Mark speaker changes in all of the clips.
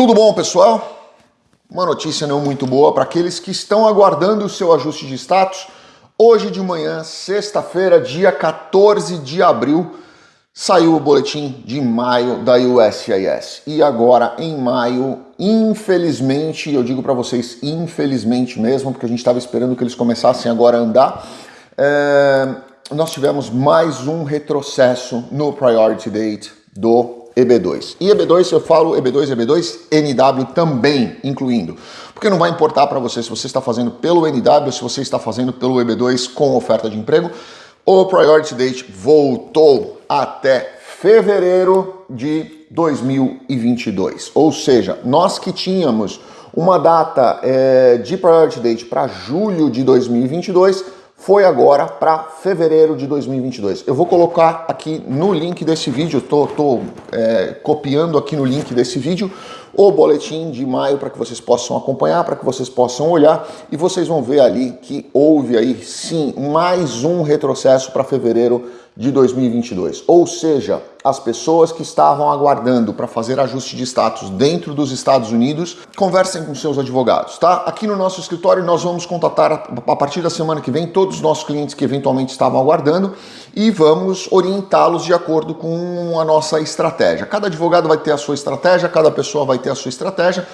Speaker 1: Tudo bom, pessoal? Uma notícia não muito boa para aqueles que estão aguardando o seu ajuste de status. Hoje de manhã, sexta-feira, dia 14 de abril, saiu o boletim de maio da USCIS. E agora, em maio, infelizmente, eu digo para vocês, infelizmente mesmo, porque a gente estava esperando que eles começassem agora a andar, é... nós tivemos mais um retrocesso no Priority Date do EB2. E EB2, eu falo EB2, EB2, NW também incluindo. Porque não vai importar para você se você está fazendo pelo NW, se você está fazendo pelo EB2 com oferta de emprego. O Priority Date voltou até fevereiro de 2022. Ou seja, nós que tínhamos uma data é, de Priority Date para julho de 2022, foi agora para fevereiro de 2022. Eu vou colocar aqui no link desse vídeo, estou é, copiando aqui no link desse vídeo o boletim de maio para que vocês possam acompanhar, para que vocês possam olhar e vocês vão ver ali que houve aí sim mais um retrocesso para fevereiro de 2022. Ou seja, as pessoas que estavam aguardando para fazer ajuste de status dentro dos Estados Unidos, conversem com seus advogados, tá? Aqui no nosso escritório nós vamos contatar a partir da semana que vem todos os nossos clientes que eventualmente estavam aguardando e vamos orientá-los de acordo com a nossa estratégia. Cada advogado vai ter a sua estratégia, cada pessoa vai ter a sua estratégia.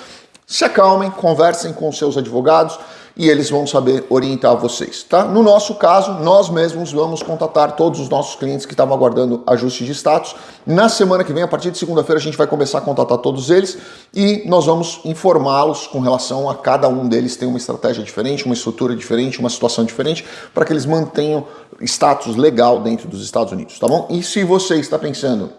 Speaker 1: Se acalmem, conversem com seus advogados, e eles vão saber orientar vocês, tá? No nosso caso, nós mesmos vamos contatar todos os nossos clientes que estavam aguardando ajuste de status. Na semana que vem, a partir de segunda-feira, a gente vai começar a contatar todos eles e nós vamos informá-los com relação a cada um deles tem uma estratégia diferente, uma estrutura diferente, uma situação diferente, para que eles mantenham status legal dentro dos Estados Unidos, tá bom? E se você está pensando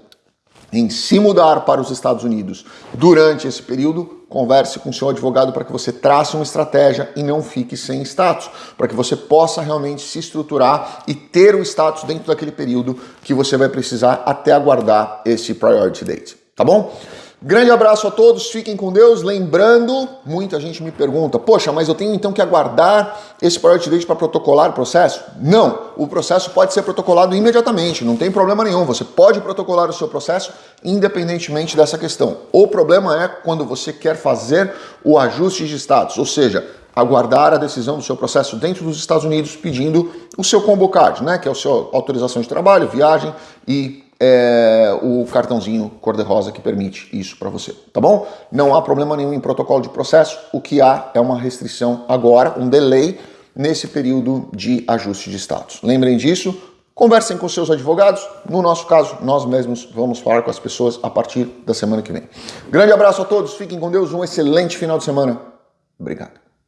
Speaker 1: em se mudar para os Estados Unidos durante esse período, converse com seu advogado para que você trace uma estratégia e não fique sem status, para que você possa realmente se estruturar e ter o status dentro daquele período que você vai precisar até aguardar esse priority date, tá bom? Grande abraço a todos, fiquem com Deus. Lembrando, muita gente me pergunta, poxa, mas eu tenho então que aguardar esse priority date para protocolar o processo? Não, o processo pode ser protocolado imediatamente, não tem problema nenhum. Você pode protocolar o seu processo independentemente dessa questão. O problema é quando você quer fazer o ajuste de status, ou seja, aguardar a decisão do seu processo dentro dos Estados Unidos pedindo o seu combo card, né, que é a sua autorização de trabalho, viagem e é, cartãozinho cor-de-rosa que permite isso para você, tá bom? Não há problema nenhum em protocolo de processo, o que há é uma restrição agora, um delay nesse período de ajuste de status. Lembrem disso, conversem com seus advogados, no nosso caso, nós mesmos vamos falar com as pessoas a partir da semana que vem. Grande abraço a todos, fiquem com Deus, um excelente final de semana. Obrigado.